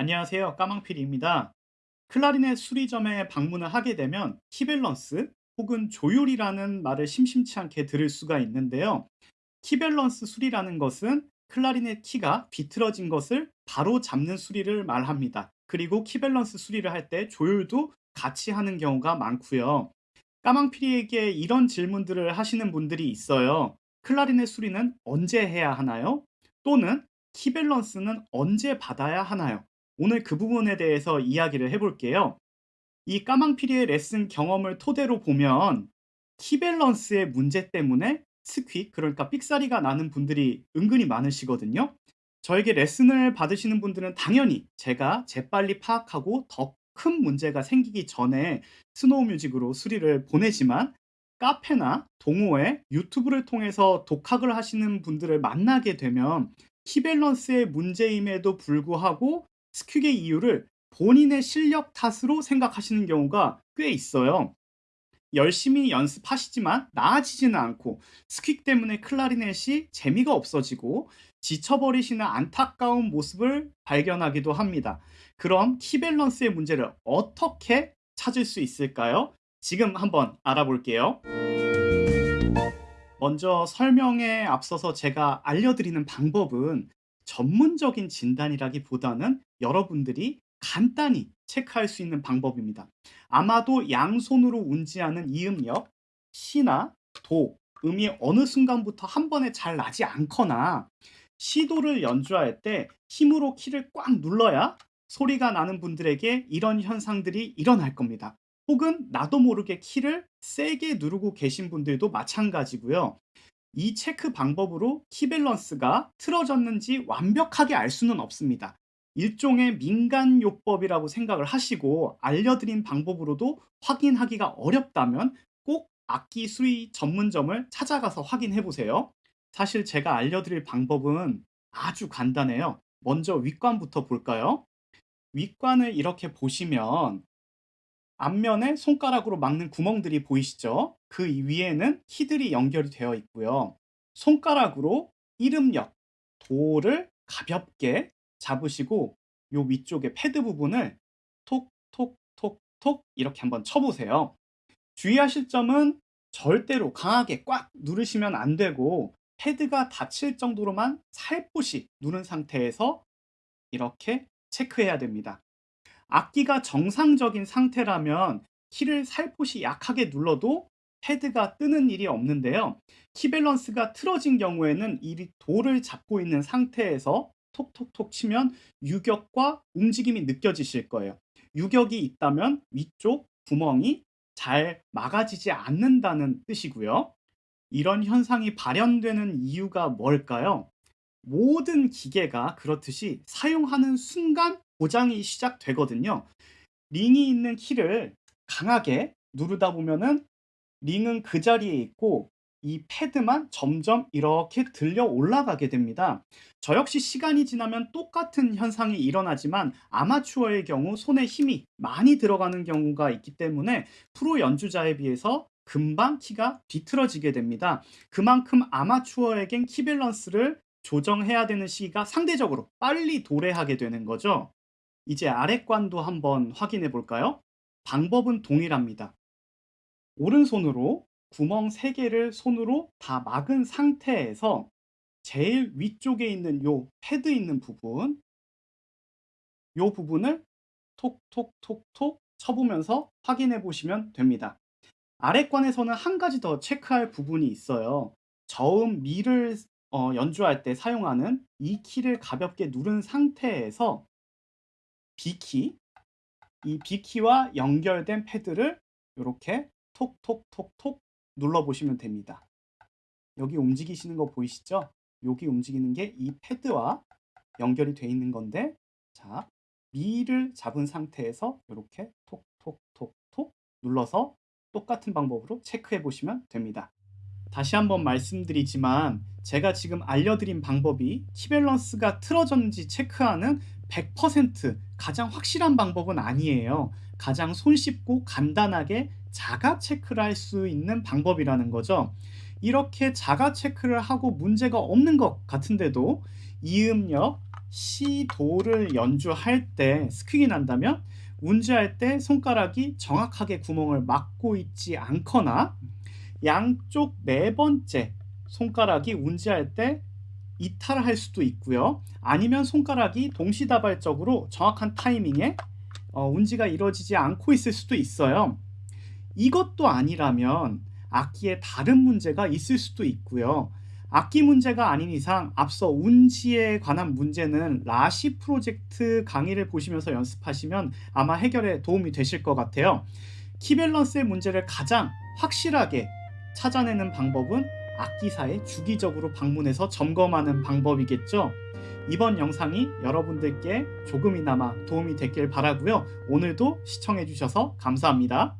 안녕하세요. 까망피리입니다. 클라리넷 수리점에 방문을 하게 되면 키밸런스 혹은 조율이라는 말을 심심치 않게 들을 수가 있는데요. 키밸런스 수리라는 것은 클라리넷 키가 비틀어진 것을 바로 잡는 수리를 말합니다. 그리고 키밸런스 수리를 할 때 조율도 같이 하는 경우가 많고요. 까망피리에게 이런 질문들을 하시는 분들이 있어요. 클라리넷 수리는 언제 해야 하나요? 또는 키밸런스는 언제 받아야 하나요? 오늘 그 부분에 대해서 이야기를 해볼게요. 이 까망피리의 레슨 경험을 토대로 보면 키밸런스의 문제 때문에 squeak, 그러니까 삑사리가 나는 분들이 은근히 많으시거든요. 저에게 레슨을 받으시는 분들은 당연히 제가 재빨리 파악하고 더 큰 문제가 생기기 전에 스노우 뮤직으로 수리를 보내지만 카페나 동호회, 유튜브를 통해서 독학을 하시는 분들을 만나게 되면 키밸런스의 문제임에도 불구하고 스퀵의 이유를 본인의 실력 탓으로 생각하시는 경우가 꽤 있어요. 열심히 연습하시지만 나아지지는 않고 스퀵 때문에 클라리넷이 재미가 없어지고 지쳐버리시는 안타까운 모습을 발견하기도 합니다. 그럼 키밸런스의 문제를 어떻게 찾을 수 있을까요? 지금 한번 알아볼게요. 먼저 설명에 앞서서 제가 알려드리는 방법은 전문적인 진단이라기보다는 여러분들이 간단히 체크할 수 있는 방법입니다. 아마도 양손으로 운지하는 이음역, 시나 도, 음이 어느 순간부터 한 번에 잘 나지 않거나 시도를 연주할 때 힘으로 키를 꽉 눌러야 소리가 나는 분들에게 이런 현상들이 일어날 겁니다. 혹은 나도 모르게 키를 세게 누르고 계신 분들도 마찬가지고요. 이 체크 방법으로 키 밸런스가 틀어졌는지 완벽하게 알 수는 없습니다. 일종의 민간요법이라고 생각을 하시고 알려드린 방법으로도 확인하기가 어렵다면 꼭 악기 수리 전문점을 찾아가서 확인해 보세요. 사실 제가 알려드릴 방법은 아주 간단해요. 먼저 윗관부터 볼까요? 윗관을 이렇게 보시면 앞면에 손가락으로 막는 구멍들이 보이시죠? 그 위에는 키들이 연결이 되어 있고요. 손가락으로 이름역, 도를 가볍게 잡으시고 요 위쪽에 패드 부분을 톡톡톡톡 이렇게 한번 쳐보세요. 주의하실 점은 절대로 강하게 꽉 누르시면 안 되고 패드가 닫힐 정도로만 살포시 누른 상태에서 이렇게 체크해야 됩니다. 악기가 정상적인 상태라면 키를 살포시 약하게 눌러도 패드가 뜨는 일이 없는데요. 키 밸런스가 틀어진 경우에는 이 돌을 잡고 있는 상태에서 톡톡톡 치면 유격과 움직임이 느껴지실 거예요. 유격이 있다면 위쪽 구멍이 잘 막아지지 않는다는 뜻이고요. 이런 현상이 발현되는 이유가 뭘까요? 모든 기계가 그렇듯이 사용하는 순간 고장이 시작되거든요. 링이 있는 키를 강하게 누르다 보면은 링은 그 자리에 있고 이 패드만 점점 이렇게 들려 올라가게 됩니다. 저 역시 시간이 지나면 똑같은 현상이 일어나지만 아마추어의 경우 손에 힘이 많이 들어가는 경우가 있기 때문에 프로 연주자에 비해서 금방 키가 비틀어지게 됩니다. 그만큼 아마추어에겐 키 밸런스를 조정해야 되는 시기가 상대적으로 빨리 도래하게 되는 거죠. 이제 아랫관도 한번 확인해 볼까요? 방법은 동일합니다. 오른손으로 구멍 3개를 손으로 다 막은 상태에서 제일 위쪽에 있는 요 패드 있는 부분 요 부분을 톡톡톡톡 쳐보면서 확인해 보시면 됩니다. 아랫관에서는 한 가지 더 체크할 부분이 있어요. 저음 미를 어, 연주할 때 사용하는 이 키를 가볍게 누른 상태에서 B키, 이 B키와 연결된 패드를 이렇게 톡톡톡톡 눌러 보시면 됩니다. 여기 움직이시는 거 보이시죠? 여기 움직이는 게 이 패드와 연결이 되어 있는 건데 자 미를 잡은 상태에서 이렇게 톡톡톡톡 눌러서 똑같은 방법으로 체크해 보시면 됩니다. 다시 한번 말씀드리지만 제가 지금 알려드린 방법이 키밸런스가 틀어졌는지 체크하는 100% 가장 확실한 방법은 아니에요. 가장 손쉽고 간단하게 자가 체크를 할 수 있는 방법이라는 거죠. 이렇게 자가 체크를 하고 문제가 없는 것 같은데도 이음역, 시도를 연주할 때 스퀵이 난다면 운지할 때 손가락이 정확하게 구멍을 막고 있지 않거나 양쪽 네 번째 손가락이 운지할 때 이탈할 수도 있고요. 아니면 손가락이 동시다발적으로 정확한 타이밍에 어, 운지가 이루어지지 않고 있을 수도 있어요. 이것도 아니라면 악기에 다른 문제가 있을 수도 있고요. 악기 문제가 아닌 이상 앞서 운지에 관한 문제는 라시 프로젝트 강의를 보시면서 연습하시면 아마 해결에 도움이 되실 것 같아요. 키밸런스의 문제를 가장 확실하게 찾아내는 방법은 악기사에 주기적으로 방문해서 점검하는 방법이겠죠. 이번 영상이 여러분들께 조금이나마 도움이 됐길 바라고요. 오늘도 시청해 주셔서 감사합니다.